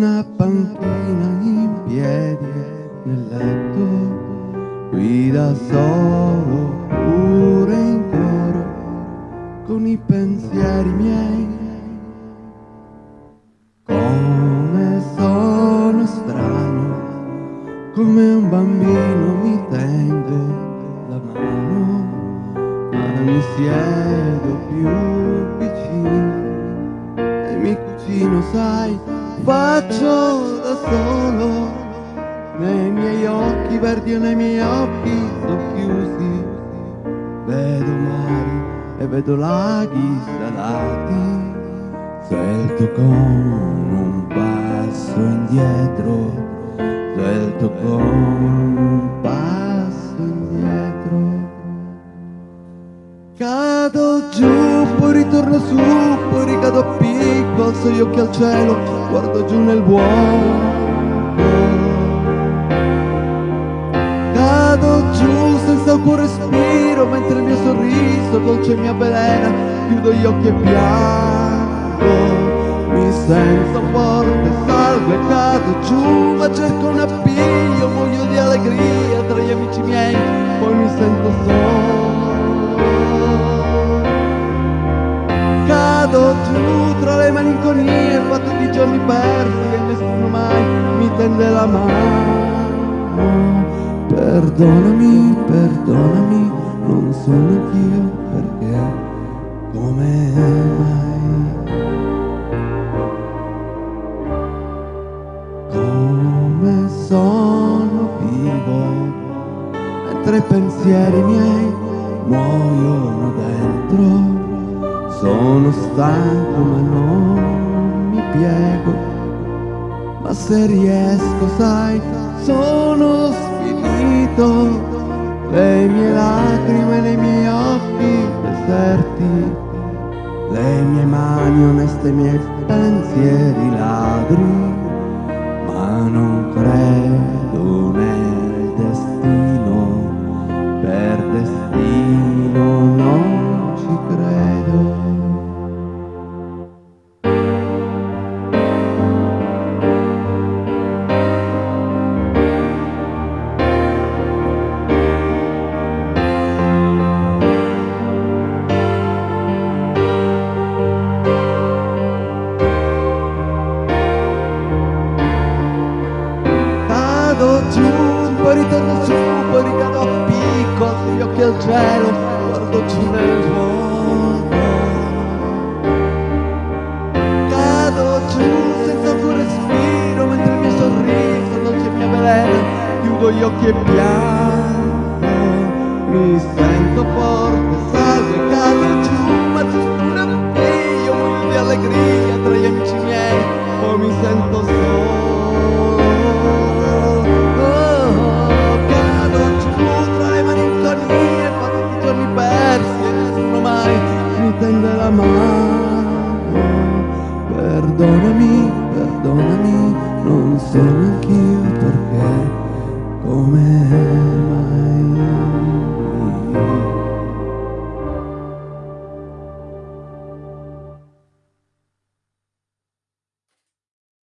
una panchina in piedi nel letto guida solo pure in coro con i pensieri miei. Come sono strano come un bambino mi tende la mano ma non mi siedo più cucino, sai, faccio da solo. Nei miei occhi verdi e nei miei occhi socchiusi, vedo mari e vedo laghi salati, svelto con un passo indietro, svelto con un passo indietro. Cado giù, poi ritorno su, poi ricado a alzo gli occhi al cielo, guardo giù nel vuoto. Cado giù senza alcun respiro, mentre il mio sorriso dolce mi avvelena, chiudo gli occhi e piango. Mi sento forte, salgo e cado giù, ma cerco un appiglio, muoio di allegria tra gli amici miei, giù tra le malinconie fatte di giorni persi e nessuno mai mi tende la mano. Perdonami, perdonami, non sono anch'io perché come mai? Come sono vivo mentre i pensieri miei muoiono dentro. Sono stanco ma non mi piego, ma se riesco sai sono sfinito. Le mie lacrime nei miei occhi deserti, le mie mani oneste, i miei pensieri ladri, ma non credo ne ricado giù, poi ritorno su, poi ricado picco, gli occhi al cielo, guardo giù nel mondo. Cado giù senza un respiro, mentre il mio sorriso non c'è mia veleno, chiudo gli occhi e piano, mi sento poco. prende la mano. Perdonami, perdonami, non so neanch'io perché Com'è.